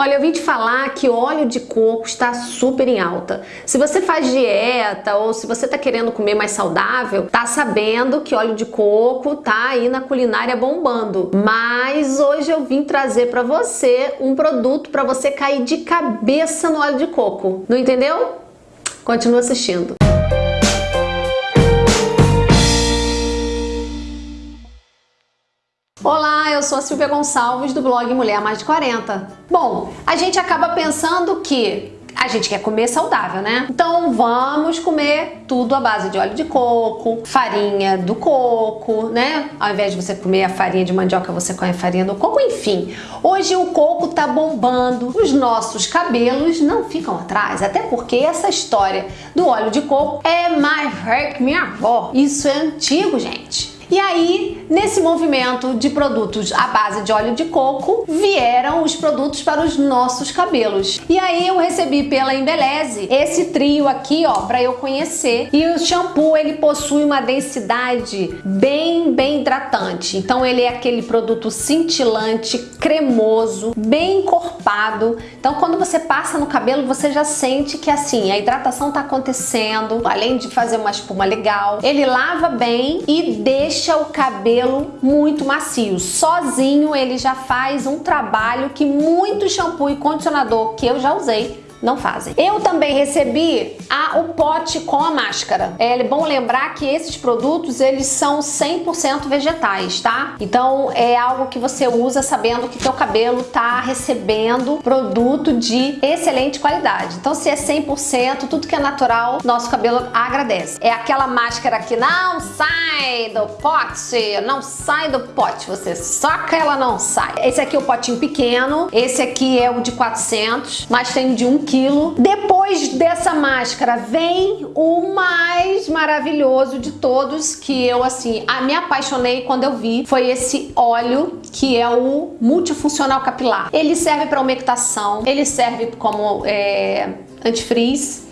Olha, eu vim te falar que óleo de coco está super em alta. Se você faz dieta ou se você está querendo comer mais saudável, tá sabendo que óleo de coco tá aí na culinária bombando. Mas hoje eu vim trazer para você um produto para você cair de cabeça no óleo de coco. Não entendeu? Continua assistindo. Olá, eu sou a Silvia Gonçalves do blog Mulher Mais de 40. Bom, a gente acaba pensando que a gente quer comer saudável, né? Então vamos comer tudo à base de óleo de coco, farinha do coco, né? Ao invés de você comer a farinha de mandioca, você come a farinha do coco, enfim. Hoje o coco tá bombando, os nossos cabelos não ficam atrás, até porque essa história do óleo de coco é mais velha que minha avó. Isso é antigo, gente. E aí, nesse movimento de produtos à base de óleo de coco, vieram os produtos para os nossos cabelos. E aí eu recebi pela Embeleze esse trio aqui, ó, para eu conhecer. E o shampoo, ele possui uma densidade bem, bem hidratante. Então ele é aquele produto cintilante, cremoso, bem encorpado. Então quando você passa no cabelo, você já sente que assim, a hidratação tá acontecendo, além de fazer uma espuma legal. Ele lava bem e deixa deixa o cabelo muito macio. Sozinho ele já faz um trabalho que muito shampoo e condicionador que eu já usei não fazem. Eu também recebi a, o pote com a máscara. É bom lembrar que esses produtos, eles são 100% vegetais, tá? Então é algo que você usa sabendo que teu cabelo tá recebendo produto de excelente qualidade. Então se é 100%, tudo que é natural, nosso cabelo agradece. É aquela máscara que não sai do pote, não sai do pote, você soca ela não sai. Esse aqui é o potinho pequeno, esse aqui é o de 400, mas tem de 1 quilo. Depois dessa máscara vem o mais maravilhoso de todos, que eu assim, me apaixonei quando eu vi, foi esse óleo que é o multifuncional capilar. Ele serve para umectação, ele serve como é, antifreeze,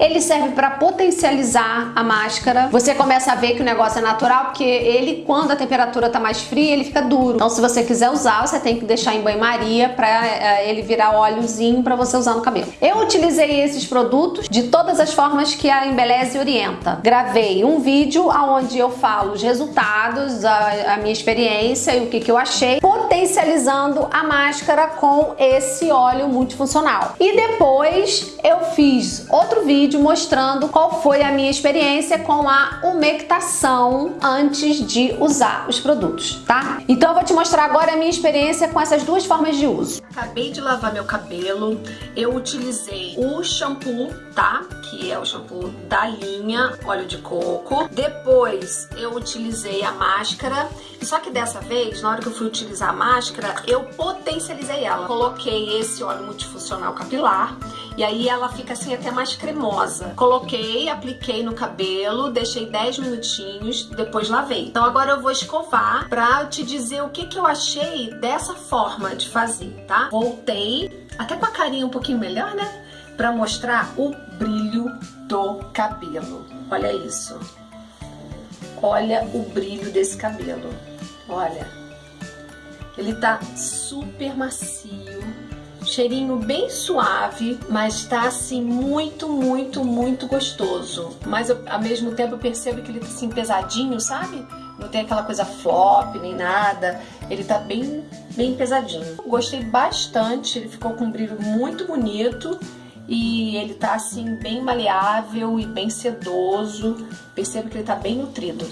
ele serve para potencializar a máscara. Você começa a ver que o negócio é natural, porque ele, quando a temperatura tá mais fria, ele fica duro. Então, se você quiser usar, você tem que deixar em banho-maria para é, ele virar óleozinho para você usar no cabelo. Eu utilizei esses produtos de todas as formas que a Embeleze orienta. Gravei um vídeo onde eu falo os resultados, a, a minha experiência e o que, que eu achei, potencializando a máscara com esse óleo multifuncional. E depois eu fiz outro vídeo mostrando qual foi a minha experiência com a umectação antes de usar os produtos, tá? Então eu vou te mostrar agora a minha experiência com essas duas formas de uso. Acabei de lavar meu cabelo, eu utilizei o shampoo, tá? Que é o shampoo da linha óleo de coco. Depois eu utilizei a máscara, só que dessa vez, na hora que eu fui utilizar a máscara, eu potencializei ela. Coloquei esse óleo multifuncional capilar e aí ela fica assim até mais cremosa. Coloquei, apliquei no cabelo, deixei 10 minutinhos, depois lavei. Então agora eu vou escovar pra te dizer o que, que eu achei dessa forma de fazer, tá? Voltei, até com a carinha um pouquinho melhor, né? Pra mostrar o brilho do cabelo. Olha isso. Olha o brilho desse cabelo. Olha. Ele tá super macio Cheirinho bem suave, mas tá assim muito, muito, muito gostoso. Mas eu, ao mesmo tempo eu percebo que ele tá assim pesadinho, sabe? Não tem aquela coisa flop nem nada. Ele tá bem, bem pesadinho. Gostei bastante, ele ficou com um brilho muito bonito e ele tá assim bem maleável e bem sedoso. Percebo que ele tá bem nutrido.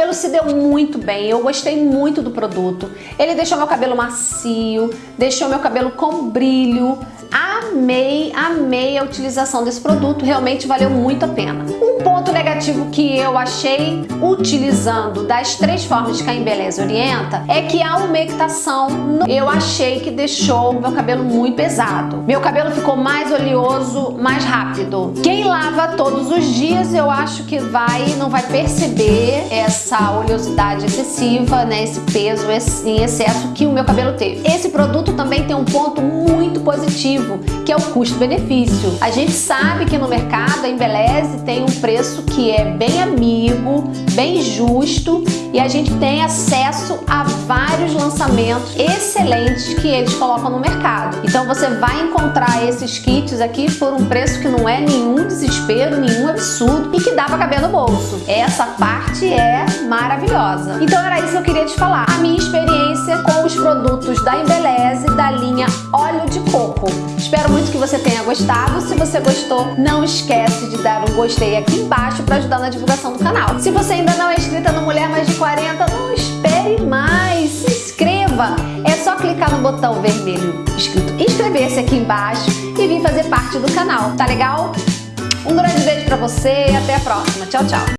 Cabelo se deu muito bem, eu gostei muito do produto. Ele deixou meu cabelo macio, deixou meu cabelo com brilho. Amei, amei a utilização desse produto, realmente valeu muito a pena. Um ponto negativo que eu achei utilizando das três formas que a Embeleze orienta é que a umectação eu achei que deixou meu cabelo muito pesado. Meu cabelo ficou mais oleoso, mais rápido. Quem lava todos os dias eu acho que vai não vai perceber essa oleosidade excessiva, né, esse peso em excesso que o meu cabelo teve. Esse produto também tem um ponto muito positivo, que é o custo-benefício. A gente sabe que no mercado a Embeleze tem um preço que é bem amigo, bem justo e a gente tem acesso a vários lançamentos excelentes que eles colocam no mercado. Então você vai encontrar esses kits aqui por um preço que não é nenhum desespero, nenhum absurdo e que dá para caber no bolso. Essa parte é maravilhosa. Então era isso que eu queria te falar. A minha experiência com os produtos da Embeleze da linha óleo de coco. Espero muito que você tenha gostado. Se você gostou, não esquece de dar um gostei aqui embaixo para ajudar na divulgação do canal. Se você ainda não é inscrita no Mulher Mais de 40, não espere mais. Se inscreva. É só clicar no botão vermelho escrito inscrever-se aqui embaixo e vir fazer parte do canal. Tá legal? Um grande beijo para você e até a próxima. Tchau, tchau.